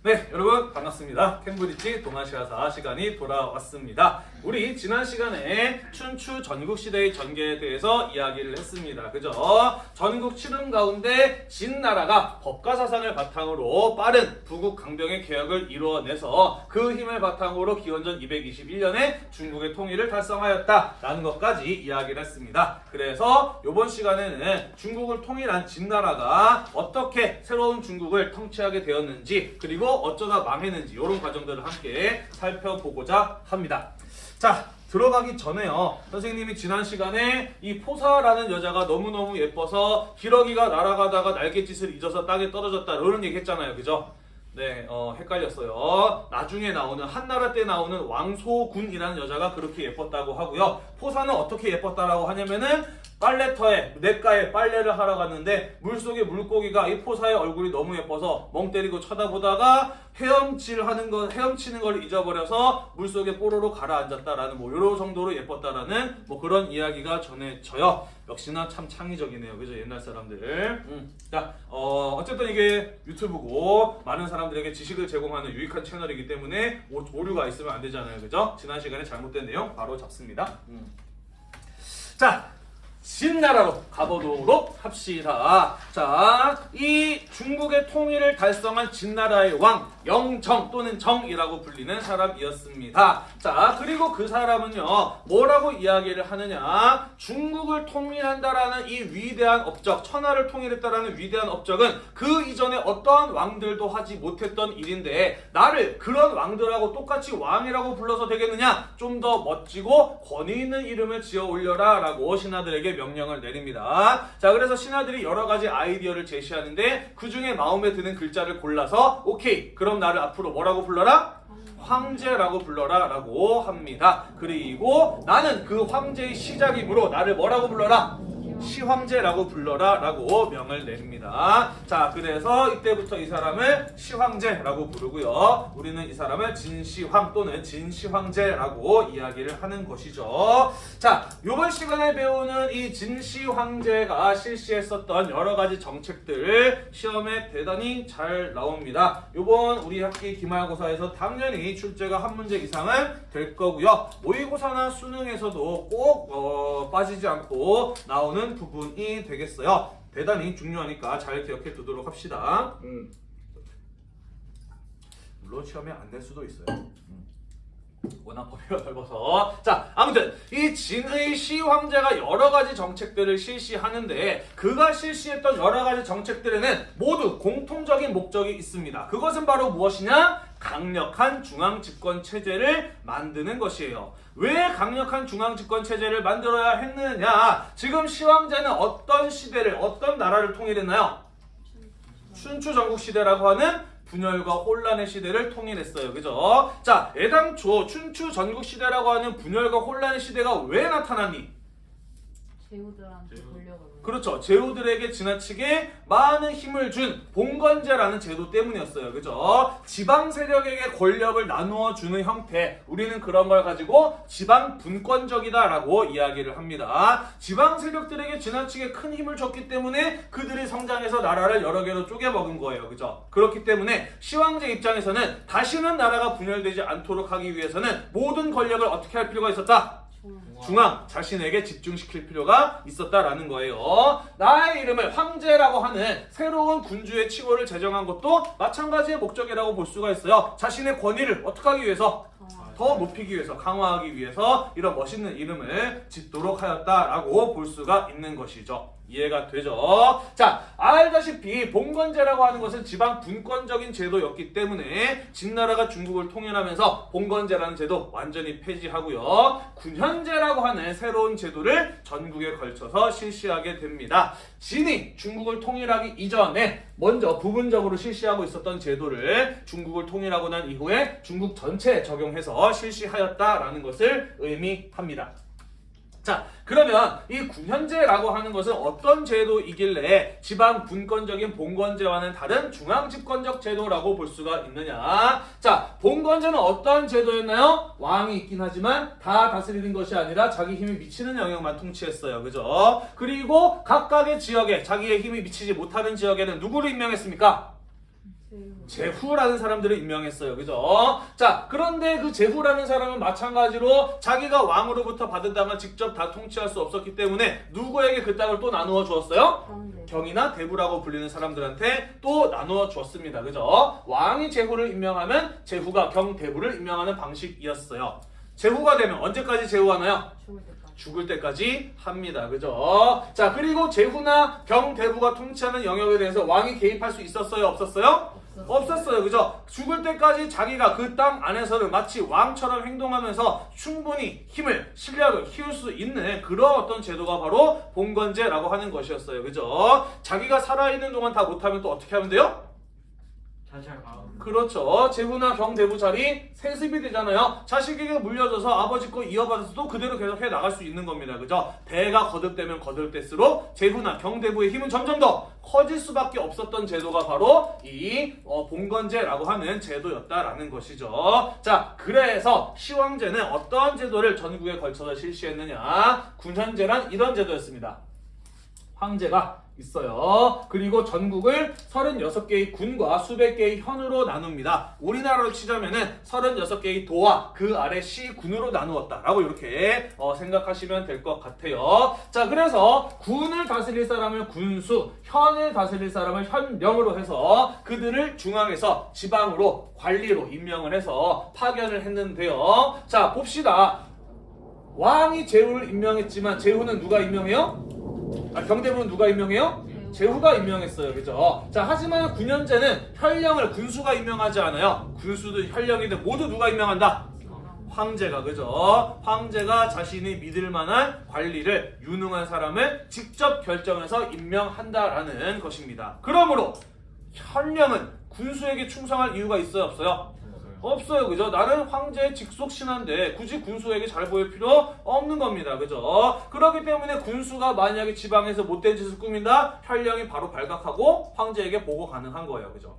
네, 여러분 반갑습니다. 캠브리지 동아시아사 시간이 돌아왔습니다. 우리 지난 시간에 춘추 전국시대의 전개에 대해서 이야기를 했습니다. 그죠? 전국 칠흥 가운데 진나라가 법가사상을 바탕으로 빠른 부국 강병의 개혁을 이루어내서 그 힘을 바탕으로 기원전 221년에 중국의 통일을 달성하였다라는 것까지 이야기를 했습니다. 그래서 이번 시간에는 중국을 통일한 진나라가 어떻게 새로운 중국을 통치하게 되었는지 그리고 어쩌다 망했는지 이런 과정들을 함께 살펴보고자 합니다. 자 들어가기 전에요 선생님이 지난 시간에 이 포사라는 여자가 너무너무 예뻐서 기러기가 날아가다가 날갯짓을 잊어서 땅에 떨어졌다 이런 얘기 했잖아요 그죠? 네, 어, 헷갈렸어요. 나중에 나오는 한나라 때 나오는 왕소군이라는 여자가 그렇게 예뻤다고 하고요. 포사는 어떻게 예뻤다라고 하냐면은 빨래터에 냇가에 빨래를 하러 갔는데 물속에 물고기가 이 포사의 얼굴이 너무 예뻐서 멍 때리고 쳐다보다가 헤엄질 하는 거 헤엄치는 걸 잊어버려서 물속에 뽀로로 가라앉았다라는 뭐 이런 정도로 예뻤다라는 뭐 그런 이야기가 전해져요. 역시나 참 창의적이네요. 그죠? 옛날 사람들. 음. 자, 어, 어쨌든 이게 유튜브고 많은 사람들에게 지식을 제공하는 유익한 채널이기 때문에 오, 오류가 있으면 안 되잖아요. 그죠? 지난 시간에 잘못된 내용 바로 잡습니다. 음. 자, 진나라로 가보도록 합시다. 자, 이 중국의 통일을 달성한 진나라의 왕 영정 또는 정이라고 불리는 사람이었습니다. 자, 그리고 그 사람은요, 뭐라고 이야기를 하느냐? 중국을 통일한다라는 이 위대한 업적, 천하를 통일했다라는 위대한 업적은 그 이전에 어떠한 왕들도 하지 못했던 일인데 나를 그런 왕들하고 똑같이 왕이라고 불러서 되겠느냐? 좀 더 멋지고 권위 있는 이름을 지어 올려라 라고 신하들에게 명령을 내립니다. 자, 그래서 신하들이 여러 가지 아이디어를 제시하는데 그 중에 마음에 드는 글자를 골라서 오케이, 그럼 나를 앞으로 뭐라고 불러라? 황제라고 불러라 라고 합니다. 그리고 나는 그 황제의 시작이므로 나를 뭐라고 불러라? 시황제라고 불러라 라고 명을 내립니다. 자 그래서 이때부터 이 사람을 시황제라고 부르고요. 우리는 이 사람을 진시황 또는 진시황제라고 이야기를 하는 것이죠. 자 이번 시간에 배우는 이 진시황제가 실시했었던 여러 가지 정책들 시험에 대단히 잘 나옵니다. 이번 우리 학기 기말고사에서 당연히 출제가 한 문제 이상은 될 거고요. 모의고사나 수능에서도 꼭 어, 빠지지 않고 나오는 부분이 되겠어요. 대단히 중요하니까 잘 기억해 두도록 합시다. 음. 물론 시험에 안 될 수도 있어요. 음. 워낙 범위가 넓어서 자 아무튼 이 진의 시황제가 여러 가지 정책들을 실시하는데 그가 실시했던 여러 가지 정책들에는 모두 공통적인 목적이 있습니다. 그것은 바로 무엇이냐? 강력한 중앙 집권 체제를 만드는 것이에요. 왜 강력한 중앙 집권 체제를 만들어야 했느냐? 지금 시황제는 어떤 시대를 어떤 나라를 통일했나요? 춘추 전국 시대라고 하는 분열과 혼란의 시대를 통일했어요. 그죠? 자, 애당초 춘추 전국 시대라고 하는 분열과 혼란의 시대가 왜 나타났니? 제후들한테 그렇죠. 제후들에게 지나치게 많은 힘을 준 봉건제라는 제도 때문이었어요. 그죠? 지방 세력에게 권력을 나누어 주는 형태. 우리는 그런 걸 가지고 지방 분권적이다라고 이야기를 합니다. 지방 세력들에게 지나치게 큰 힘을 줬기 때문에 그들이 성장해서 나라를 여러 개로 쪼개 먹은 거예요. 그죠? 그렇기 때문에 시황제 입장에서는 다시는 나라가 분열되지 않도록 하기 위해서는 모든 권력을 어떻게 할 필요가 있었다? 중앙 자신에게 집중시킬 필요가 있었다라는 거예요. 나의 이름을 황제라고 하는 새로운 군주의 칭호를 제정한 것도 마찬가지의 목적이라고 볼 수가 있어요. 자신의 권위를 어떻게 하기 위해서 더 높이기 위해서 강화하기 위해서 이런 멋있는 이름을 짓도록 하였다라고 볼 수가 있는 것이죠. 이해가 되죠? 자, 알다시피 봉건제라고 하는 것은 지방 분권적인 제도였기 때문에 진나라가 중국을 통일하면서 봉건제라는 제도 완전히 폐지하고요. 군현제라고 하는 새로운 제도를 전국에 걸쳐서 실시하게 됩니다. 진이 중국을 통일하기 이전에 먼저 부분적으로 실시하고 있었던 제도를 중국을 통일하고 난 이후에 중국 전체에 적용해서 실시하였다라는 것을 의미합니다. 자, 그러면 이 군현제라고 하는 것은 어떤 제도이길래 지방 분권적인 봉건제와는 다른 중앙 집권적 제도라고 볼 수가 있느냐? 자, 봉건제는 어떠한 제도였나요? 왕이 있긴 하지만 다 다스리는 것이 아니라 자기 힘이 미치는 영역만 통치했어요. 그죠? 그리고 각각의 지역에 자기의 힘이 미치지 못하는 지역에는 누구를 임명했습니까? 제후. 제후라는 사람들을 임명했어요. 그죠? 자, 그런데 그 제후라는 사람은 마찬가지로 자기가 왕으로부터 받은 땅을 직접 다 통치할 수 없었기 때문에 누구에게 그 땅을 또 나누어 주었어요? 경이나 대부라고 불리는 사람들한테 또 나누어 주었습니다. 그죠? 왕이 제후를 임명하면 제후가 경 대부를 임명하는 방식이었어요. 제후가 되면 언제까지 제후하나요? 죽을 때까지. 합니다. 그죠? 자, 그리고 제후나 경대부가 통치하는 영역에 대해서 왕이 개입할 수 있었어요? 없었어요? 없었어. 없었어요. 그죠? 죽을 때까지 자기가 그 땅 안에서는 마치 왕처럼 행동하면서 충분히 힘을, 실력을 키울 수 있는 그런 어떤 제도가 바로 봉건제라고 하는 것이었어요. 그죠? 자기가 살아있는 동안 다 못하면 또 어떻게 하면 돼요? 자살 가음. 그렇죠. 제후나 경대부 자리 세습이 되잖아요. 자식에게 물려줘서 아버지 거 이어받아서도 그대로 계속 해 나갈 수 있는 겁니다. 그죠? 배가 거듭되면 거듭될수록 제후나 경대부의 힘은 점점 더 커질 수밖에 없었던 제도가 바로 이 어, 봉건제라고 하는 제도였다라는 것이죠. 자, 그래서 시황제는 어떤 제도를 전국에 걸쳐서 실시했느냐? 군현제란 이런 제도였습니다. 황제가 있어요. 그리고 전국을 36개의 군과 수백 개의 현으로 나눕니다. 우리나라로 치자면은 36개의 도와 그 아래 시 군으로 나누었다라고 이렇게 어, 생각하시면 될 것 같아요. 자, 그래서 군을 다스릴 사람을 군수, 현을 다스릴 사람을 현령으로 해서 그들을 중앙에서 지방으로 관리로 임명을 해서 파견을 했는데요. 자, 봅시다. 왕이 제후를 임명했지만 제후는 누가 임명해요? 아, 경대부는 누가 임명해요? 제후. 제후가 임명했어요. 그죠? 자, 하지만 군현제는 현령을 군수가 임명하지 않아요. 군수든 현령이든 모두 누가 임명한다? 황제가 그죠? 황제가 자신이 믿을 만한 관리를 유능한 사람을 직접 결정해서 임명한다라는 것입니다. 그러므로 현령은 군수에게 충성할 이유가 있어요, 없어요? 없어요, 그죠? 나는 황제의 직속 신하인데 굳이 군수에게 잘 보일 필요 없는 겁니다, 그죠? 그렇기 때문에 군수가 만약에 지방에서 못된 짓을 꾸민다, 현령이 바로 발각하고 황제에게 보고 가능한 거예요, 그죠?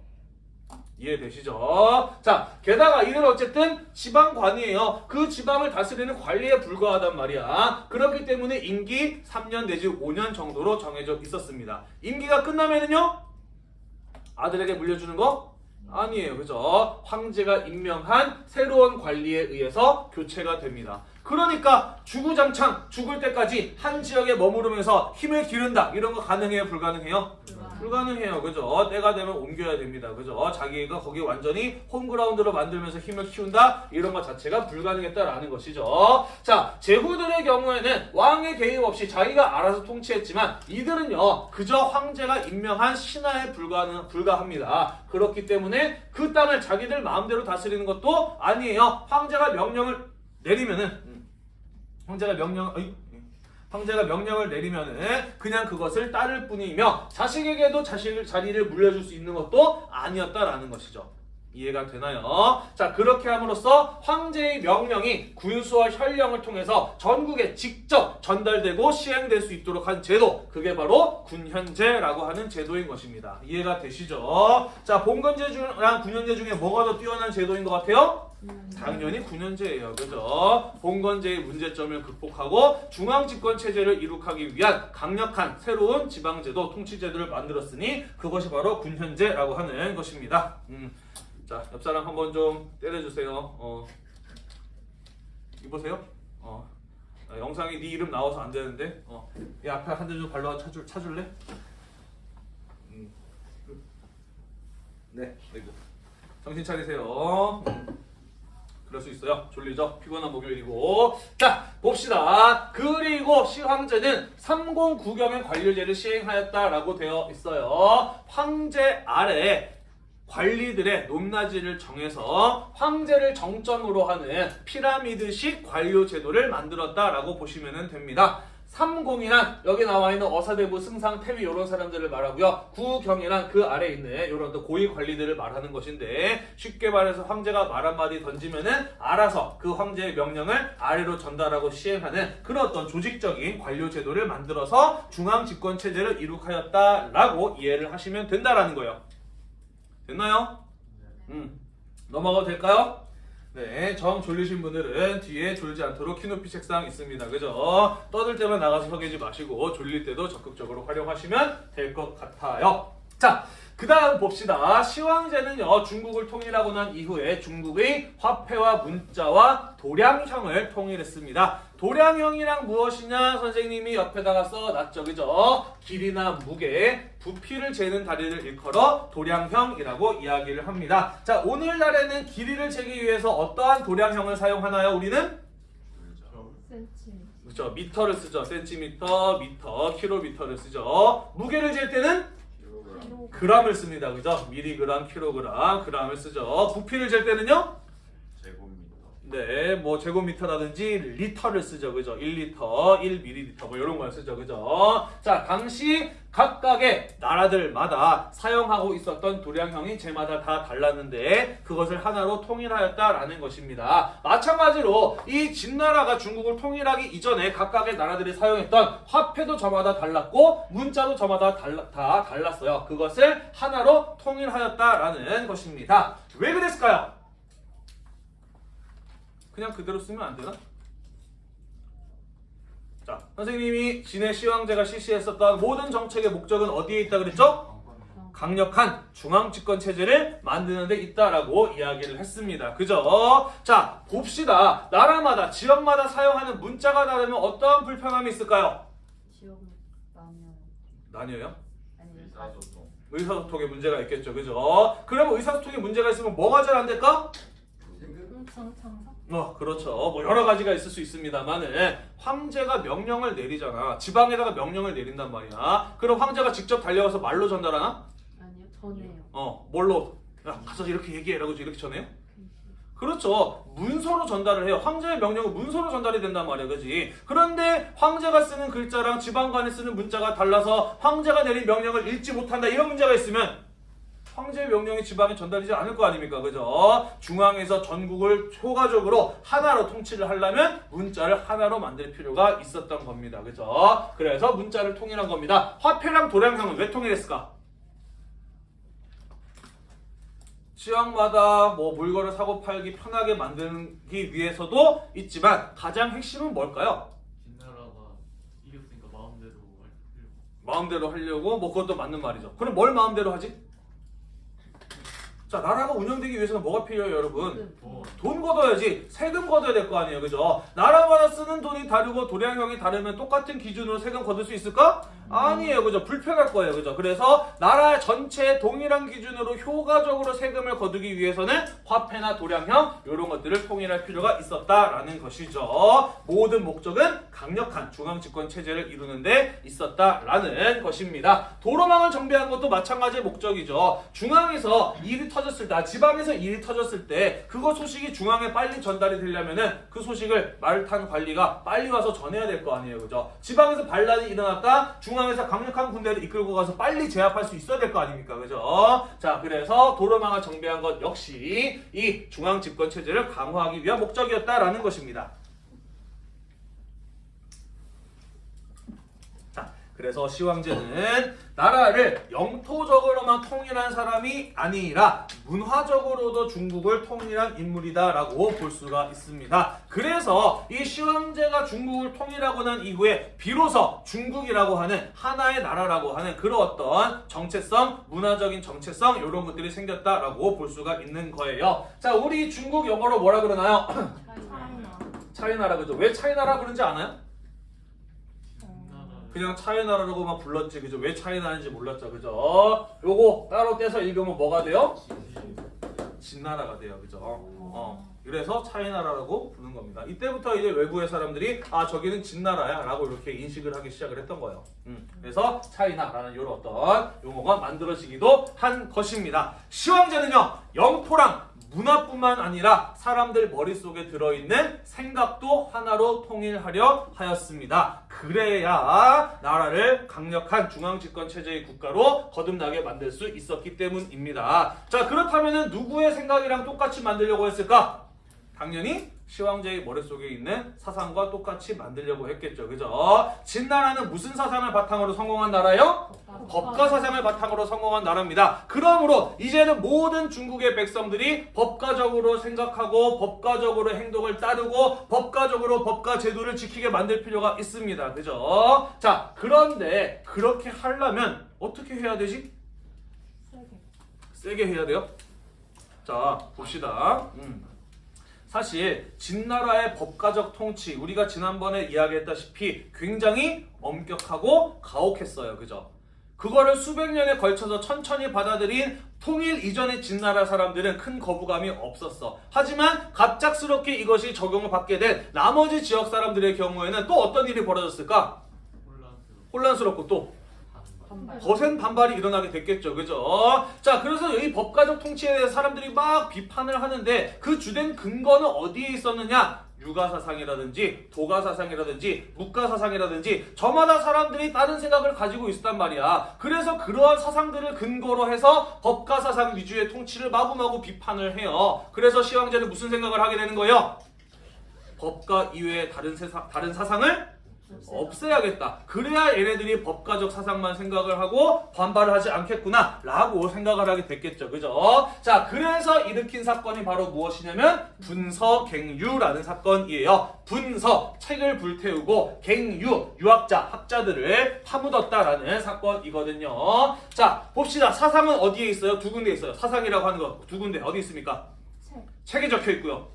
이해되시죠? 자, 게다가 이는 어쨌든 지방관이에요. 그 지방을 다스리는 관리에 불과하단 말이야. 그렇기 때문에 임기 3년 내지 5년 정도로 정해져 있었습니다. 임기가 끝나면은요? 아들에게 물려주는 거? 아니에요. 그죠? 황제가 임명한 새로운 관리에 의해서 교체가 됩니다. 그러니까 주구장창 죽을 때까지 한 지역에 머무르면서 힘을 기른다. 이런 거 가능해요? 불가능해요? 불가능. 불가능해요. 그죠? 때가 되면 옮겨야 됩니다. 그죠? 자기가 거기 완전히 홈그라운드로 만들면서 힘을 키운다? 이런 것 자체가 불가능했다라는 것이죠. 자, 제후들의 경우에는 왕의 개입 없이 자기가 알아서 통치했지만 이들은요, 그저 황제가 임명한 신하에 불가능, 불과합니다. 그렇기 때문에 그 땅을 자기들 마음대로 다스리는 것도 아니에요. 황제가 명령을 내리면은, 음, 황제가 명령, 어이, 황제가 명령을 내리면은 그냥 그것을 따를 뿐이며 자식에게도 자식 자리를 물려줄 수 있는 것도 아니었다라는 것이죠. 이해가 되나요? 자 그렇게 함으로써 황제의 명령이 군수와 현령을 통해서 전국에 직접 전달되고 시행될 수 있도록 한 제도 그게 바로 군현제라고 하는 제도인 것입니다. 이해가 되시죠? 자 봉건제 중랑 군현제 중에 뭐가 더 뛰어난 제도인 것 같아요? 음. 당연히 군현제예요. 그죠? 봉건제의 문제점을 극복하고 중앙집권 체제를 이룩하기 위한 강력한 새로운 지방제도, 통치제도를 만들었으니 그것이 바로 군현제라고 하는 것입니다. 음. 자, 옆 사람 한번 좀 때려주세요. 어. 이보세요. 어. 아, 영상에 네 이름 나와서 안 되는데. 어. 이 앞에 한 대 좀 발로 차줄 차줄래? 음. 네. 아이고. 정신 차리세요. 음. 그럴 수 있어요. 졸리죠? 피곤한 목요일이고. 자, 봅시다. 그리고 시황제는 30구경의 관료제를 시행하였다라고 되어 있어요. 황제 아래 관리들의 높낮이를 정해서 황제를 정점으로 하는 피라미드식 관료 제도를 만들었다라고 보시면 됩니다. 삼공이란 여기 나와 있는 어사대부, 승상, 태위 이런 사람들을 말하고요. 구경이란 그 아래 있는 이런 또 고위 관리들을 말하는 것인데 쉽게 말해서 황제가 말 한마디 던지면은 알아서 그 황제의 명령을 아래로 전달하고 시행하는 그런 어떤 조직적인 관료 제도를 만들어서 중앙 집권 체제를 이룩하였다라고 이해를 하시면 된다라는 거예요. 됐나요? 음. 넘어가도 될까요? 네, 정 졸리신 분들은 뒤에 졸지 않도록 키높이 책상 있습니다. 그죠? 떠들 때만 나가서 서 계지 마시고 졸릴 때도 적극적으로 활용하시면 될 것 같아요. 자, 그 다음 봅시다. 시황제는요, 중국을 통일하고 난 이후에 중국의 화폐와 문자와 도량형을 통일했습니다. 도량형이랑 무엇이냐? 선생님이 옆에다가 써놨죠. 그죠? 길이나 무게, 부피를 재는 다리를 일컬어 도량형이라고 이야기를 합니다. 자, 오늘날에는 길이를 재기 위해서 어떠한 도량형을 사용하나요? 우리는? 그렇죠. 미터를 쓰죠. 센티미터, 미터, 킬로미터를 쓰죠. 무게를 잴 때는. 그람을 씁니다. 그죠? 미리그람, 킬로그람, 그람을 쓰죠. 부피를 잴 때는요? 제곱미터. 네, 뭐 제곱미터라든지 리터를 쓰죠. 그죠? 1리터, 1ml 뭐 이런 걸 쓰죠. 그죠? 자, 당시 각각의 나라들마다 사용하고 있었던 도량형이 저마다 다 달랐는데 그것을 하나로 통일하였다라는 것입니다. 마찬가지로 이 진나라가 중국을 통일하기 이전에 각각의 나라들이 사용했던 화폐도 저마다 달랐고 문자도 저마다 달라, 다 달랐어요. 그것을 하나로 통일하였다라는 것입니다. 왜 그랬을까요? 그냥 그대로 쓰면 안 되나? 자, 선생님이 진해 시황제가 실시했었던 모든 정책의 목적은 어디에 있다 그랬죠? 강력한 중앙 집권 체제를 만드는 데 있다라고 이야기를 했습니다. 그죠? 자, 봅시다. 나라마다 지역마다 사용하는 문자가 다르면 어떠한 불편함이 있을까요? 지역 나뉘어요? 아니 의사소통. 의사소통에 문제가 있겠죠. 그죠? 그러면 의사소통에 문제가 있으면 뭐가 잘 안 될까? 창사. 어, 그렇죠. 뭐 여러 가지가 있을 수 있습니다만은 황제가 명령을 내리잖아. 지방에다가 명령을 내린단 말이야. 그럼 황제가 직접 달려가서 말로 전달하나? 아니요 전해요. 어, 뭘로? 야, 가서 이렇게 얘기해라고 이렇게 전해요? 그렇죠. 문서로 전달을 해요. 황제의 명령은 문서로 전달이 된단 말이야, 그지? 그런데 황제가 쓰는 글자랑 지방관이 쓰는 문자가 달라서 황제가 내린 명령을 읽지 못한다 이런 문제가 있으면 황제의 명령이 지방에 전달되지 않을 거 아닙니까, 그죠? 중앙에서 전국을 효과적으로 하나로 통치를 하려면 문자를 하나로 만들 필요가 있었던 겁니다, 그죠? 그래서 문자를 통일한 겁니다. 화폐랑 도량형은 왜 통일했을까? 지역마다 뭐 물건을 사고 팔기 편하게 만들기 위해서도 있지만 가장 핵심은 뭘까요? 진나라가 이겼으니까 마음대로 할 마음대로 하려고 뭐 그것도 맞는 말이죠. 그럼 뭘 마음대로 하지? 자 나라가 운영되기 위해서는 뭐가 필요해요 여러분? 뭐돈 걷어야지 세금 걷어야 될 거 아니에요 그죠? 나라마다 쓰는 돈이 다르고 도량형이 다르면 똑같은 기준으로 세금 걷을 수 있을까? 아니에요 그죠? 불편할 거예요 그죠? 그래서 나라 전체 동일한 기준으로 효과적으로 세금을 거두기 위해서는 화폐나 도량형 이런 것들을 통일할 필요가 있었다라는 것이죠 모든 목적은 강력한 중앙집권 체제를 이루는데 있었다라는 것입니다 도로망을 정비한 것도 마찬가지의 목적이죠 중앙에서 일이 터 졌을 때 아, 지방에서 일이 터졌을 때 그거 소식이 중앙에 빨리 전달이 되려면은 그 소식을 말탄 관리가 빨리 와서 전해야 될 거 아니에요. 그죠? 지방에서 반란이 일어났다? 중앙에서 강력한 군대를 이끌고 가서 빨리 제압할 수 있어야 될 거 아닙니까? 그죠? 자 그래서 도로망을 정비한 것 역시 이 중앙 집권 체제를 강화하기 위한 목적이었다라는 것입니다 그래서 시황제는 나라를 영토적으로만 통일한 사람이 아니라 문화적으로도 중국을 통일한 인물이다라고 볼 수가 있습니다. 그래서 이 시황제가 중국을 통일하고 난 이후에 비로소 중국이라고 하는 하나의 나라라고 하는 그런 어떤 정체성, 문화적인 정체성 이런 것들이 생겼다라고 볼 수가 있는 거예요. 자, 우리 중국 영어로 뭐라 그러나요? 차이나. 차이나라 그죠? 왜 차이나라 그런지 아나요? 그냥 차이나라고만 불렀지 그죠? 왜 차이나인지 몰랐죠 그죠? 요거 따로 떼서 읽으면 뭐가 돼요? 진나라가 돼요 그죠? 어. 그래서 차이나라라고 부르는 겁니다. 이때부터 이제 외부의 사람들이 아 저기는 진나라야 라고 이렇게 인식을 하기 시작을 했던 거예요. 음. 그래서 차이나라는 이런 어떤 용어가 만들어지기도 한 것입니다. 시황제는요 영토랑 문화뿐만 아니라 사람들 머릿속에 들어있는 생각도 하나로 통일하려 하였습니다. 그래야 나라를 강력한 중앙집권 체제의 국가로 거듭나게 만들 수 있었기 때문입니다. 자 그렇다면 누구의 생각이랑 똑같이 만들려고 했을까? 당연히 시황제의 머릿속에 있는 사상과 똑같이 만들려고 했겠죠. 그죠? 진나라는 무슨 사상을 바탕으로 성공한 나라예요? 법가 사상을 바탕으로 성공한 나라입니다. 그러므로 이제는 모든 중국의 백성들이 법가적으로 생각하고 법가적으로 행동을 따르고 법가적으로 법가 제도를 지키게 만들 필요가 있습니다. 그죠? 자, 그런데 그렇게 하려면 어떻게 해야 되지? 세게 해야 돼요. 자 봅시다. 음. 사실 진나라의 법가적 통치 우리가 지난번에 이야기했다시피 굉장히 엄격하고 가혹했어요. 그죠? 그거를 수백 년에 걸쳐서 천천히 받아들인 통일 이전의 진나라 사람들은 큰 거부감이 없었어. 하지만 갑작스럽게 이것이 적용을 받게 된 나머지 지역 사람들의 경우에는 또 어떤 일이 벌어졌을까? 혼란스럽고 또 반발. 거센 반발이 일어나게 됐겠죠. 그죠? 자, 그래서 이 법가적 통치에 대해서 사람들이 막 비판을 하는데 그 주된 근거는 어디에 있었느냐? 유가사상이라든지 도가사상이라든지 묵가사상이라든지 저마다 사람들이 다른 생각을 가지고 있었단 말이야. 그래서 그러한 사상들을 근거로 해서 법가사상 위주의 통치를 마구마구 비판을 해요. 그래서 시황제는 무슨 생각을 하게 되는 거예요? 법가 이외의 다른 세상, 다른 사상을 없애야겠다. 그래야 얘네들이 법가적 사상만 생각을 하고 반발을 하지 않겠구나 라고 생각을 하게 됐겠죠. 그죠? 자, 그래서 일으킨 사건이 바로 무엇이냐면 분서갱유라는 사건이에요. 분서, 책을 불태우고 갱유, 유학자, 학자들을 파묻었다라는 사건이거든요. 자, 봅시다. 사상은 어디에 있어요? 두 군데 있어요. 사상이라고 하는 거 두 군데 어디 있습니까? 책. 책에 적혀 있고요.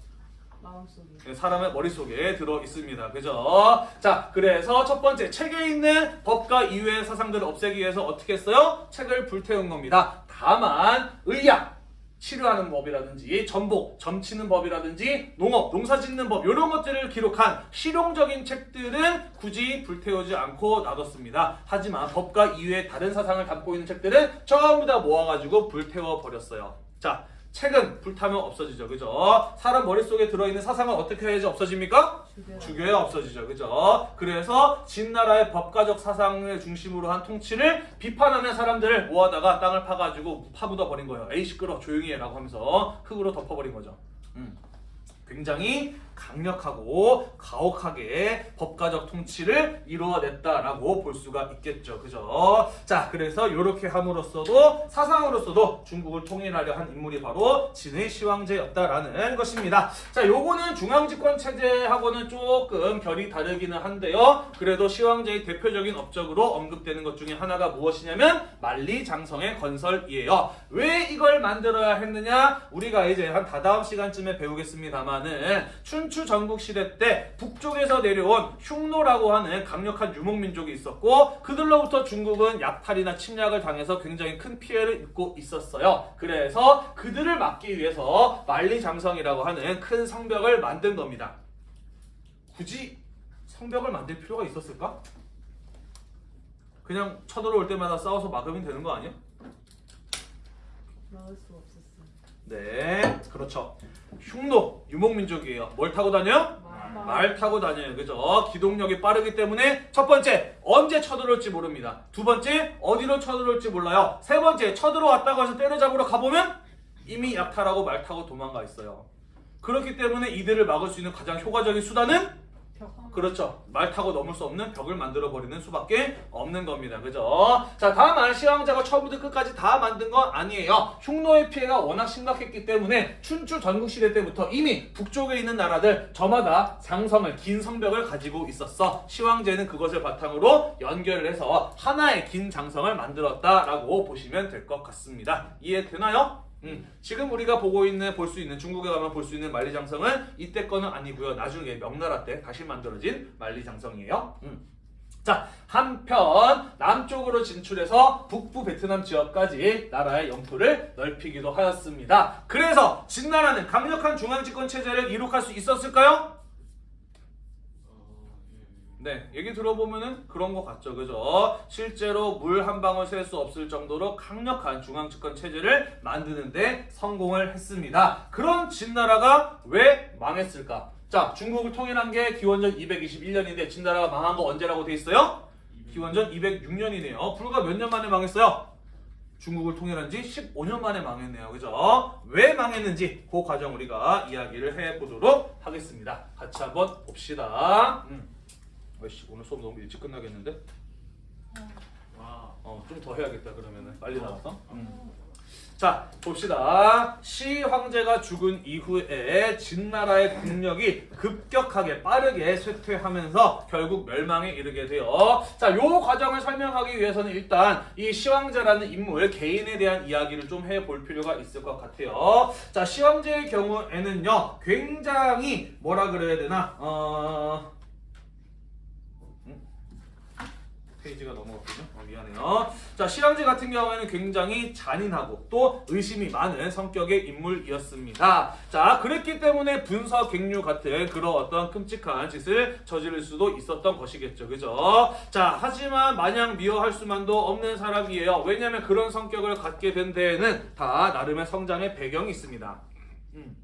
마음속에. 네, 사람의 머릿속에 들어 있습니다. 그죠? 자, 그래서 첫 번째 책에 있는 법과 이외의 사상들을 없애기 위해서 어떻게 했어요? 책을 불태운 겁니다. 다만 의학 치료하는 법이라든지 전복, 점치는 법이라든지 농업, 농사 짓는 법 이런 것들을 기록한 실용적인 책들은 굳이 불태우지 않고 놔뒀습니다. 하지만 법과 이외의 다른 사상을 담고 있는 책들은 전부 다 모아가지고 불태워 버렸어요. 자, 책은 불타면 없어지죠. 그죠? 사람 머릿속에 들어있는 사상은 어떻게 해야지 없어집니까? 죽여요. 죽여야 없어지죠. 그죠? 그래서 진나라의 법가적 사상을 중심으로 한 통치를 비판하는 사람들을 모아다가 땅을 파가지고 파묻어 버린 거예요. 에이 시끄러 조용히 해라고 하면서 흙으로 덮어버린 거죠. 음. 굉장히 강력하고 가혹하게 법가적 통치를 이루어냈다라고 볼 수가 있겠죠. 그죠? 자, 그래서 이렇게 함으로써도 사상으로서도 중국을 통일하려 한 인물이 바로 진의 시황제였다라는 것입니다. 자, 요거는 중앙집권 체제하고는 조금 결이 다르기는 한데요. 그래도 시황제의 대표적인 업적으로 언급되는 것 중에 하나가 무엇이냐면 만리장성의 건설이에요. 왜 이걸 만들어야 했느냐? 우리가 이제 한 다다음 시간쯤에 배우겠습니다만은 춘추 전국 시대 때 북쪽에서 내려온 흉노라고 하는 강력한 유목민족이 있었고 그들로부터 중국은 약탈이나 침략을 당해서 굉장히 큰 피해를 입고 있었어요. 그래서 그들을 막기 위해서 만리장성이라고 하는 큰 성벽을 만든 겁니다. 굳이 성벽을 만들 필요가 있었을까? 그냥 쳐들어올 때마다 싸워서 막으면 되는 거 아니야? 나올 수 없었어요. 네, 그렇죠. 흉노 유목민족이에요. 뭘 타고 다녀요? 말. 말 타고 다녀요. 그죠? 기동력이 빠르기 때문에 첫 번째 언제 쳐들어올지 모릅니다. 두 번째 어디로 쳐들어올지 몰라요. 세 번째 쳐들어왔다고 해서 때려잡으러 가보면 이미 약탈하고 말 타고 도망가 있어요. 그렇기 때문에 이들을 막을 수 있는 가장 효과적인 수단은 벽. 그렇죠. 말 타고 넘을 수 없는 벽을 만들어 버리는 수밖에 없는 겁니다. 그죠? 자, 다만 시황자가 처음부터 끝까지 다 만든 건 아니에요. 흉노의 피해가 워낙 심각했기 때문에 춘추 전국 시대 때부터 이미 북쪽에 있는 나라들 저마다 장성을 긴 성벽을 가지고 있었어. 시황제는 그것을 바탕으로 연결을 해서 하나의 긴 장성을 만들었다라고 보시면 될 것 같습니다. 이해되나요? 음, 지금 우리가 보고 있는 볼 수 있는 중국에 가면 볼 수 있는 만리장성은 이때 거는 아니고요. 나중에 명나라 때 다시 만들어진 만리장성이에요. 음. 자, 한편 남쪽으로 진출해서 북부 베트남 지역까지 나라의 영토를 넓히기도 하였습니다. 그래서 진나라는 강력한 중앙집권 체제를 이룩할 수 있었을까요? 네, 얘기 들어보면은 그런 것 같죠, 그죠? 실제로 물 한 방울 셀 수 없을 정도로 강력한 중앙집권 체제를 만드는데 성공을 했습니다. 그런 진나라가 왜 망했을까? 자, 중국을 통일한 게 기원전 221년인데 진나라가 망한 거 언제라고 돼 있어요? 기원전 206년이네요. 불과 몇 년 만에 망했어요? 중국을 통일한 지 15년 만에 망했네요. 그죠? 왜 망했는지 그 과정 우리가 이야기를 해보도록 하겠습니다. 같이 한번 봅시다. 음. 아이씨 오늘 수업 너무 일찍 끝나겠는데? 와. 어좀 더 해야겠다 그러면은 빨리 나와서 음. 자 봅시다. 시 황제가 죽은 이후에 진나라의 국력이 급격하게 빠르게 쇠퇴하면서 결국 멸망에 이르게 돼요. 자, 요 과정을 설명하기 위해서는 일단 이 시황제라는 인물 개인에 대한 이야기를 좀 해볼 필요가 있을 것 같아요. 자, 시황제의 경우에는요, 굉장히 뭐라 그래야 되나, 어. 음? 페이지가 넘어갔군요. 어, 미안해요. 자, 시황제 같은 경우에는 굉장히 잔인하고 또 의심이 많은 성격의 인물이었습니다. 자, 그랬기 때문에 분서 갱류 같은 그런 어떤 끔찍한 짓을 저지를 수도 있었던 것이겠죠. 그죠? 자, 하지만 마냥 미워할 수만도 없는 사람이에요. 왜냐면 그런 성격을 갖게 된 데에는 다 나름의 성장의 배경이 있습니다. 음.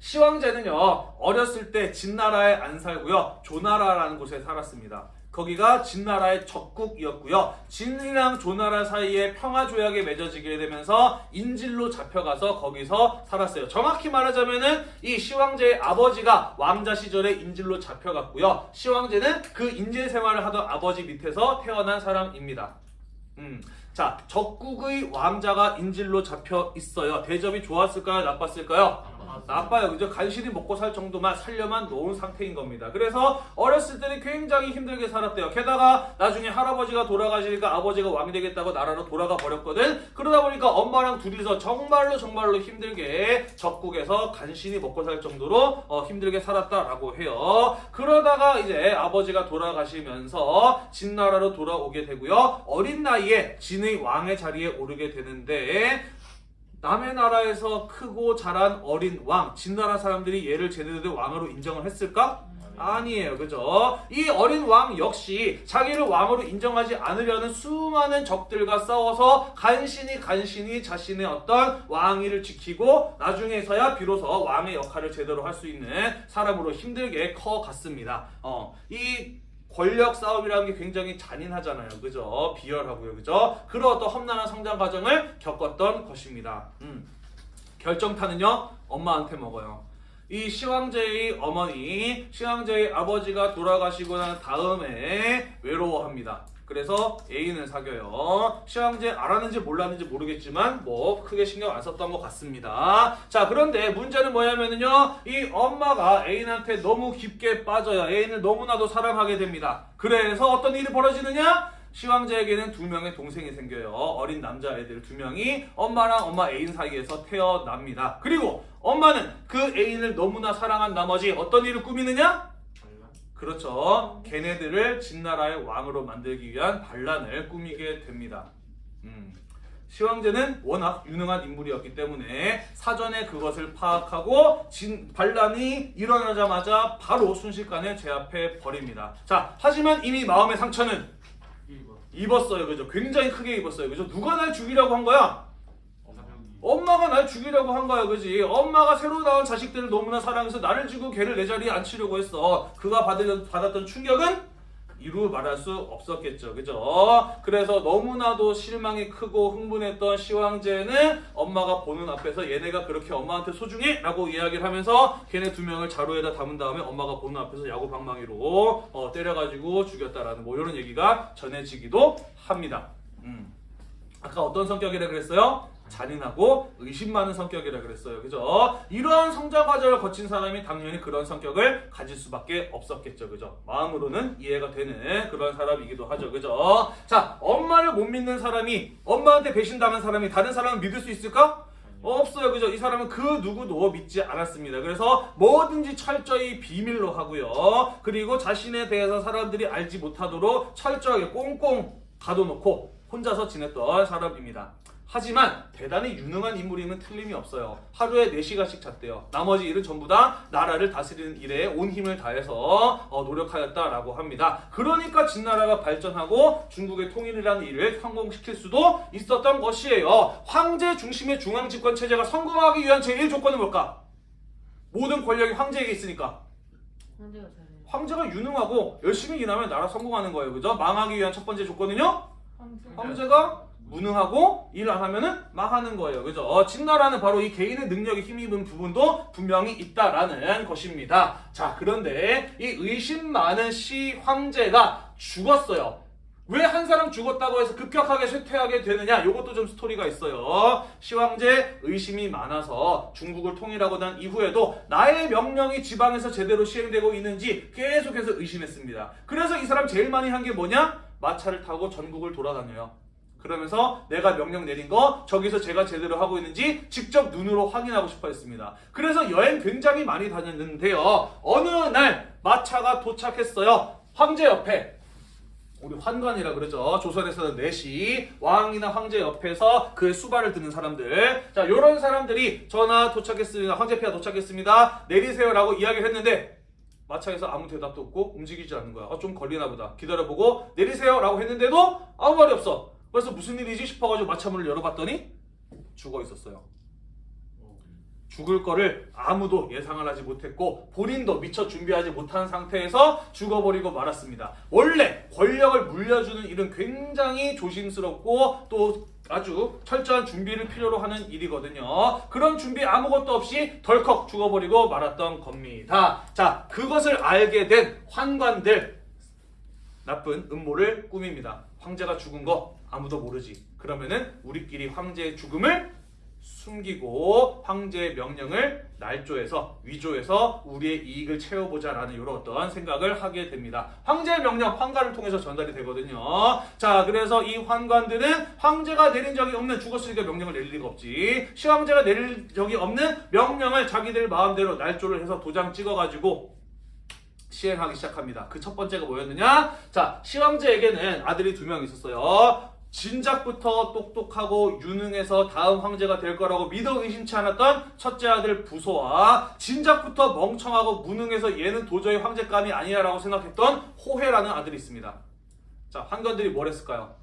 시황제는요 어렸을 때 진나라에 안 살고요 조나라라는 곳에 살았습니다. 거기가 진나라의 적국이었고요. 진이랑 조나라 사이에 평화 조약이 맺어지게 되면서 인질로 잡혀가서 거기서 살았어요. 정확히 말하자면은 이 시황제의 아버지가 왕자 시절에 인질로 잡혀갔고요. 시황제는 그 인질 생활을 하던 아버지 밑에서 태어난 사람입니다. 음. 자, 적국의 왕자가 인질로 잡혀 있어요. 대접이 좋았을까요? 나빴을까요? 나빠요. 그죠? 간신히 먹고 살 정도만 살려만 놓은 상태인 겁니다. 그래서 어렸을 때는 굉장히 힘들게 살았대요. 게다가 나중에 할아버지가 돌아가시니까 아버지가 왕이 되겠다고 나라로 돌아가 버렸거든. 그러다 보니까 엄마랑 둘이서 정말로 정말로 힘들게 적국에서 간신히 먹고 살 정도로 어, 힘들게 살았다라고 해요. 그러다가 이제 아버지가 돌아가시면서 진나라로 돌아오게 되고요. 어린 나이에 진의 왕의 자리에 오르게 되는데 남의 나라에서 크고 자란 어린 왕, 진나라 사람들이 얘를 제대로 된 왕으로 인정을 했을까? 아니에요. 그죠? 이 어린 왕 역시 자기를 왕으로 인정하지 않으려는 수많은 적들과 싸워서 간신히 간신히 자신의 어떤 왕위를 지키고 나중에서야 비로소 왕의 역할을 제대로 할 수 있는 사람으로 힘들게 커갔습니다. 어, 이 권력 싸움이라는 게 굉장히 잔인하잖아요. 그죠? 비열하고요. 그죠? 그런 어떤 험난한 성장 과정을 겪었던 것입니다. 음. 결정타는요, 엄마한테 먹어요. 이 시황제의 어머니, 시황제의 아버지가 돌아가시고 난 다음에 외로워합니다. 그래서 애인을 사귀어요. 시황제 알았는지 몰랐는지 모르겠지만 뭐 크게 신경 안 썼던 것 같습니다. 자 그런데 문제는 뭐냐면요. 이 엄마가 애인한테 너무 깊게 빠져요. 애인을 너무나도 사랑하게 됩니다. 그래서 어떤 일이 벌어지느냐? 시황제에게는 두 명의 동생이 생겨요. 어린 남자애들 두 명이 엄마랑 엄마 애인 사이에서 태어납니다. 그리고 엄마는 그 애인을 너무나 사랑한 나머지 어떤 일을 꾸미느냐? 그렇죠. 걔네들을 진나라의 왕으로 만들기 위한 반란을 꾸미게 됩니다. 음. 시황제는 워낙 유능한 인물이었기 때문에 사전에 그것을 파악하고 진, 반란이 일어나자마자 바로 순식간에 제압해 버립니다. 자, 하지만 이미 마음의 상처는 1번 입었어요. 그죠? 굉장히 크게 입었어요. 그죠? 누가 날 죽이려고 한 거야? 엄마가 날 죽이려고 한 거야, 그지? 엄마가 새로 나온 자식들을 너무나 사랑해서 나를 주고 걔를 내 자리에 앉히려고 했어. 그가 받을, 받았던 충격은 이루 말할 수 없었겠죠, 그죠? 그래서 너무나도 실망이 크고 흥분했던 시황제는 엄마가 보는 앞에서 얘네가 그렇게 엄마한테 소중해? 라고 이야기를 하면서 걔네 두 명을 자루에다 담은 다음에 엄마가 보는 앞에서 야구 방망이로 어, 때려가지고 죽였다라는 뭐 이런 얘기가 전해지기도 합니다. 음. 아까 어떤 성격이라 그랬어요? 잔인하고 의심 많은 성격이라 그랬어요. 그죠? 이러한 성장 과정을 거친 사람이 당연히 그런 성격을 가질 수밖에 없었겠죠. 그죠? 마음으로는 이해가 되는 그런 사람이기도 하죠. 그죠? 자, 엄마를 못 믿는 사람이 엄마한테 배신당한 사람이 다른 사람을 믿을 수 있을까? 없어요. 그죠? 이 사람은 그 누구도 믿지 않았습니다. 그래서 뭐든지 철저히 비밀로 하고요. 그리고 자신에 대해서 사람들이 알지 못하도록 철저하게 꽁꽁 가둬놓고 혼자서 지냈던 사람입니다. 하지만 대단히 유능한 인물임은 틀림이 없어요. 하루에 4시간씩 잤대요. 나머지 일은 전부 다 나라를 다스리는 일에 온 힘을 다해서 어, 노력하였다라고 합니다. 그러니까 진나라가 발전하고 중국의 통일이라는 일을 성공시킬 수도 있었던 것이에요. 황제 중심의 중앙 집권 체제가 성공하기 위한 제1 조건은 뭘까? 모든 권력이 황제에게 있으니까. 황제가 유능하고 열심히 일하면 나라 성공하는 거예요. 그죠? 망하기 위한 첫 번째 조건은요? 황제. 황제가 무능하고 일 안 하면은 망하는 거예요. 그죠? 어, 진나라는 바로 이 개인의 능력에 힘입은 부분도 분명히 있다라는 것입니다. 자, 그런데 이 의심 많은 시 황제가 죽었어요. 왜 한 사람 죽었다고 해서 급격하게 쇠퇴하게 되느냐? 이것도 좀 스토리가 있어요. 시황제 의심이 많아서 중국을 통일하고 난 이후에도 나의 명령이 지방에서 제대로 시행되고 있는지 계속해서 의심했습니다. 그래서 이 사람 제일 많이 한 게 뭐냐? 마차를 타고 전국을 돌아다녀요. 그러면서 내가 명령 내린 거 저기서 제가 제대로 하고 있는지 직접 눈으로 확인하고 싶어 했습니다. 그래서 여행 굉장히 많이 다녔는데요. 어느 날 마차가 도착했어요. 황제 옆에 우리 환관이라 그러죠. 조선에서는 내시 왕이나 황제 옆에서 그의 수발을 드는 사람들. 자, 요런 사람들이 전하 도착했습니다. 황제폐하 도착했습니다. 내리세요라고 이야기를 했는데 마차에서 아무 대답도 없고 움직이지 않는 거야. 어, 좀 걸리나 보다. 기다려보고 내리세요라고 했는데도 아무 말이 없어. 그래서 무슨 일이지 싶어가지고 마차 문을 열어봤더니 죽어 있었어요. 어, 죽을 거를 아무도 예상을 하지 못했고 본인도 미처 준비하지 못한 상태에서 죽어버리고 말았습니다. 원래 권력을 물려주는 일은 굉장히 조심스럽고 또 아주 철저한 준비를 필요로 하는 일이거든요. 그런 준비 아무것도 없이 덜컥 죽어버리고 말았던 겁니다. 자, 그것을 알게 된 환관들 나쁜 음모를 꾸밉니다. 황제가 죽은 거 아무도 모르지. 그러면은 우리끼리 황제의 죽음을 숨기고 황제의 명령을 날조해서 위조해서 우리의 이익을 채워보자라는 이런 어떤 생각을 하게 됩니다. 황제의 명령 황관을 통해서 전달이 되거든요. 자, 그래서 이 환관들은 황제가 내린 적이 없는 죽었으니까 명령을 내릴 리가 없지. 시황제가 내릴 적이 없는 명령을 자기들 마음대로 날조를 해서 도장 찍어가지고 시행하기 시작합니다. 그 첫 번째가 뭐였느냐? 자, 시황제에게는 아들이 두 명 있었어요. 진작부터 똑똑하고 유능해서 다음 황제가 될 거라고 믿어 의심치 않았던 첫째 아들 부소와 진작부터 멍청하고 무능해서 얘는 도저히 황제감이 아니야라고 생각했던 호해라는 아들이 있습니다. 자, 환관들이 뭘 했을까요?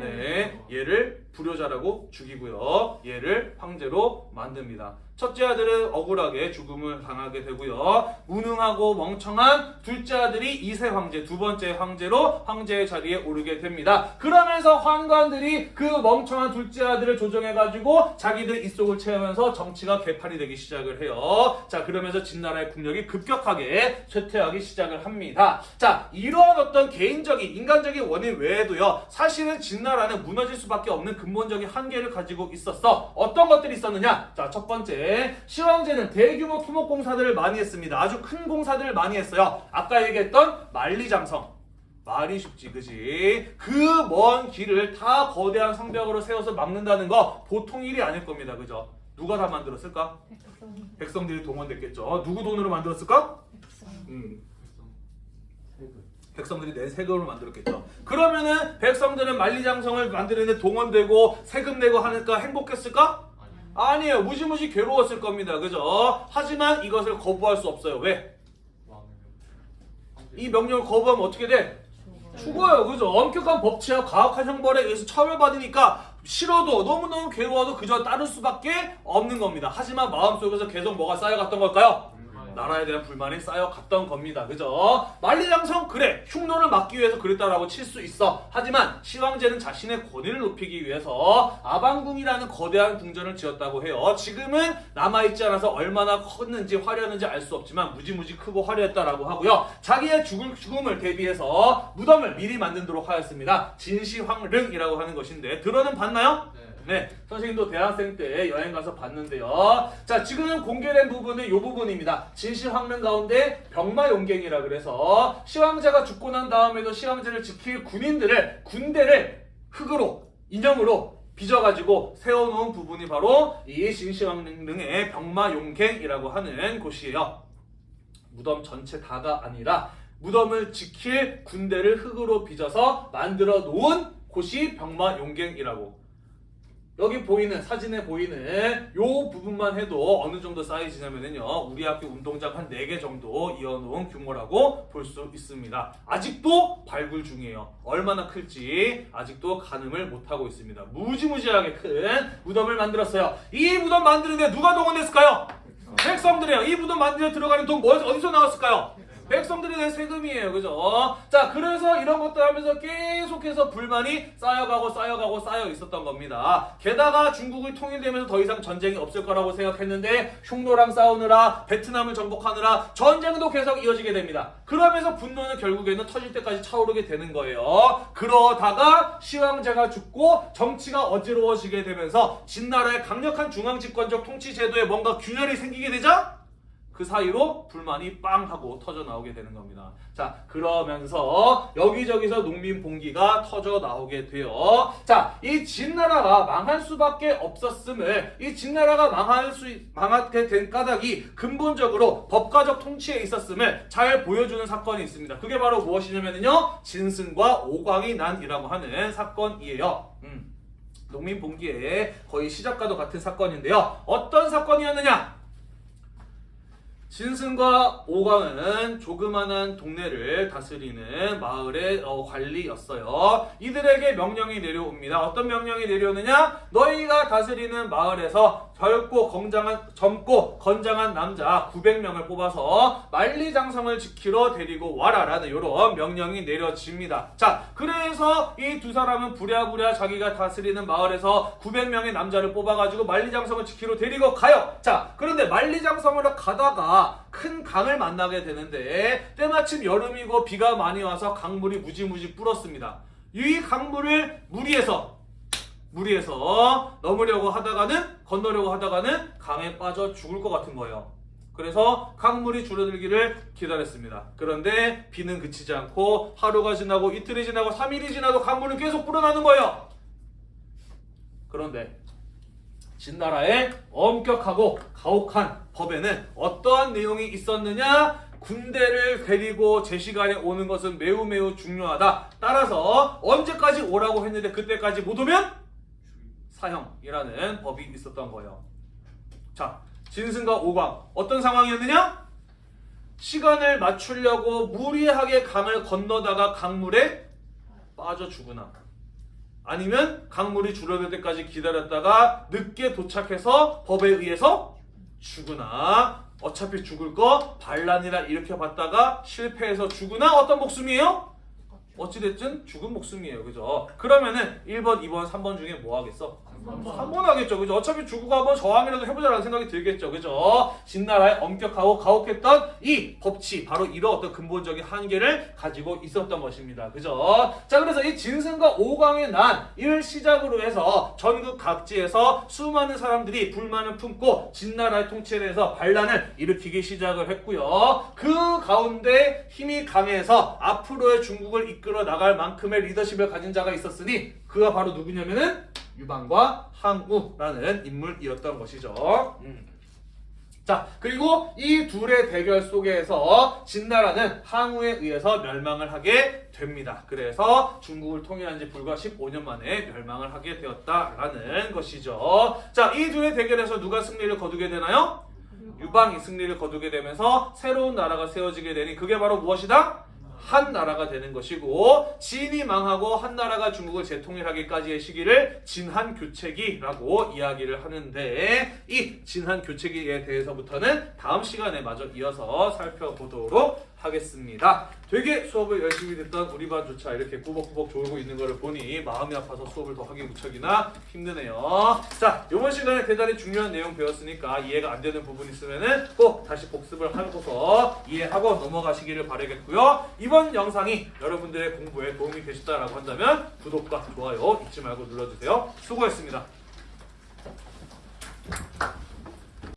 네, 얘를 불효자라고 죽이고요. 얘를 황제로 만듭니다. 첫째 아들은 억울하게 죽음을 당하게 되고요. 무능하고 멍청한 둘째 아들이 이세 황제, 두 번째 황제로 황제의 자리에 오르게 됩니다. 그러면서 환관들이 그 멍청한 둘째 아들을 조정해가지고 자기들 입속을 채우면서 정치가 개판이 되기 시작을 해요. 자, 그러면서 진나라의 국력이 급격하게 쇠퇴하기 시작을 합니다. 자, 이러한 어떤 개인적인 인간적인 원인 외에도요. 사실은 진나라는 무너질 수밖에 없는 근본적인 한계를 가지고 있었어. 어떤 것들이 있었느냐? 자, 첫 번째 시황제는 대규모 토목 공사들을 많이 했습니다. 아주 큰 공사들을 많이 했어요. 아까 얘기했던 만리장성. 말이 쉽지, 그지? 그 먼 길을 다 거대한 성벽으로 세워서 막는다는 거 보통 일이 아닐 겁니다. 그죠? 누가 다 만들었을까? 백성. 백성들이 동원됐겠죠. 누구 돈으로 만들었을까? 백성. 음, 백성들이 낸 세금을 만들었겠죠. 그러면은 백성들은 만리장성을 만드는데 동원되고 세금 내고 하니까 행복했을까? 아니 아니에요. 무지무지 괴로웠을 겁니다. 그죠? 하지만 이것을 거부할 수 없어요. 왜? 이 명령을 거부하면 어떻게 돼? 죽어. 죽어요. 그죠? 엄격한 법치와 가혹한 형벌에 의해서 처벌받으니까 싫어도 너무너무 괴로워도 그저 따를 수밖에 없는 겁니다. 하지만 마음속에서 계속 뭐가 쌓여갔던 걸까요? 나라에 대한 불만이 쌓여갔던 겁니다. 그죠? 만리장성 그래 흉노를 막기 위해서 그랬다라고 칠 수 있어. 하지만 시황제는 자신의 권위를 높이기 위해서 아방궁이라는 거대한 궁전을 지었다고 해요. 지금은 남아있지 않아서 얼마나 컸는지 화려했는지 알 수 없지만 무지무지 크고 화려했다라고 하고요. 자기의 죽을, 죽음을 대비해서 무덤을 미리 만들도록 하였습니다. 진시황릉이라고 하는 것인데 들어는 봤나요? 네. 네, 선생님도 대학생 때 여행 가서 봤는데요. 자, 지금 공개된 부분은 이 부분입니다. 진시황릉 가운데 병마용갱이라 그래서 시황제가 죽고 난 다음에도 시황제를 지킬 군인들을 군대를 흙으로 인형으로 빚어가지고 세워놓은 부분이 바로 이 진시황릉의 병마용갱이라고 하는 곳이에요. 무덤 전체 다가 아니라 무덤을 지킬 군대를 흙으로 빚어서 만들어 놓은 곳이 병마용갱이라고 여기 보이는 사진에 보이는 요 부분만 해도 어느 정도 사이즈냐면요 우리 학교 운동장 한 4개 정도 이어놓은 규모라고 볼 수 있습니다. 아직도 발굴 중이에요. 얼마나 클지 아직도 가늠을 못하고 있습니다. 무지무지하게 큰 무덤을 만들었어요. 이 무덤 만드는데 누가 동원했을까요? 백성들이에요. 이 무덤 만드는 데 들어가는 돈 뭐- 어디서 나왔을까요? 백성들에 대한 세금이에요. 그죠? 자, 그래서 이런 것들 하면서 계속해서 불만이 쌓여가고 쌓여가고 쌓여 있었던 겁니다. 게다가 중국이 통일되면서 더 이상 전쟁이 없을 거라고 생각했는데 흉노랑 싸우느라 베트남을 정복하느라 전쟁도 계속 이어지게 됩니다. 그러면서 분노는 결국에는 터질 때까지 차오르게 되는 거예요. 그러다가 시황제가 죽고 정치가 어지러워지게 되면서 진나라의 강력한 중앙집권적 통치 제도에 뭔가 균열이 생기게 되자 그 사이로 불만이 빵 하고 터져 나오게 되는 겁니다. 자, 그러면서 여기저기서 농민 봉기가 터져 나오게 돼요. 자, 이 진나라가 망할 수밖에 없었음을 이 진나라가 망할 수 망하게 된 까닭이 근본적으로 법가적 통치에 있었음을 잘 보여주는 사건이 있습니다. 그게 바로 무엇이냐면요, 진승과 오광이 난이라고 하는 사건이에요. 음. 농민 봉기의 거의 시작과도 같은 사건인데요. 어떤 사건이었느냐? 진승과 오광은 조그만한 동네를 다스리는 마을의 어, 관리였어요. 이들에게 명령이 내려옵니다. 어떤 명령이 내려오느냐? 너희가 다스리는 마을에서 젊고 건장한 젊고 건장한 남자 900명을 뽑아서 만리장성을 지키러 데리고 와라라는 이런 명령이 내려집니다. 자, 그래서 이 두 사람은 부랴부랴 자기가 다스리는 마을에서 900명의 남자를 뽑아가지고 만리장성을 지키러 데리고 가요. 자, 그런데 만리장성으로 가다가 큰 강을 만나게 되는데 때마침 여름이고 비가 많이 와서 강물이 무지무지 불었습니다. 이 강물을 무리해서 무리해서 넘으려고 하다가는 건너려고 하다가는 강에 빠져 죽을 것 같은 거예요. 그래서 강물이 줄어들기를 기다렸습니다. 그런데 비는 그치지 않고 하루가 지나고 이틀이 지나고 3일이 지나도 강물은 계속 불어나는 거예요. 그런데 진나라의 엄격하고 가혹한 법에는 어떠한 내용이 있었느냐? 군대를 데리고 제 시간에 오는 것은 매우 매우 중요하다. 따라서 언제까지 오라고 했는데 그때까지 못 오면 사형이라는 법이 있었던 거예요. 자, 진승과 오광 어떤 상황이었느냐? 시간을 맞추려고 무리하게 강을 건너다가 강물에 빠져 죽으나 아니면 강물이 줄어들 때까지 기다렸다가 늦게 도착해서 법에 의해서 죽으나 어차피 죽을 거 반란이라 일으켜 봤다가 실패해서 죽으나 어떤 목숨이에요? 어찌됐든 죽은 목숨이에요. 그죠? 그러면은 1번, 2번, 3번 중에 뭐 하겠어? 3번 하겠죠. 그죠? 어차피 죽고 한번 저항이라도 해보자라는 생각이 들겠죠. 그죠? 진나라의 엄격하고 가혹했던 이 법치, 바로 이런 어떤 근본적인 한계를 가지고 있었던 것입니다. 그죠? 자, 그래서 이 진승과 오광의 난, 이를 시작으로 해서 전국 각지에서 수많은 사람들이 불만을 품고 진나라의 통치에 대해서 반란을 일으키기 시작을 했고요. 그 가운데 힘이 강해서 앞으로의 중국을 이끌어 나갈 만큼의 리더십을 가진 자가 있었으니 그가 바로 누구냐면은 유방과 항우라는 인물이었던 것이죠. 음. 자, 그리고 이 둘의 대결 속에서 진나라는 항우에 의해서 멸망을 하게 됩니다. 그래서 중국을 통일한 지 불과 15년 만에 멸망을 하게 되었다라는 것이죠. 자, 이 둘의 대결에서 누가 승리를 거두게 되나요? 유방이 승리를 거두게 되면서 새로운 나라가 세워지게 되니 그게 바로 무엇이다? 한 나라가 되는 것이고 진이 망하고 한 나라가 중국을 재통일하기까지의 시기를 진한 교체기라고 이야기를 하는데 이 진한 교체기에 대해서부터는 다음 시간에 마저 이어서 살펴보도록 하겠습니다. 되게 수업을 열심히 듣던 우리 반조차 이렇게 꾸벅꾸벅 졸고 있는 것을 보니 마음이 아파서 수업을 더 하기 무척이나 힘드네요. 자, 이번 시간에 대단히 중요한 내용 배웠으니까 이해가 안 되는 부분 있으면은 꼭 다시 복습을 하고서 이해하고 넘어가시기를 바라겠고요. 이번 영상이 여러분들의 공부에 도움이 되셨다라고 한다면 구독과 좋아요 잊지 말고 눌러주세요. 수고했습니다.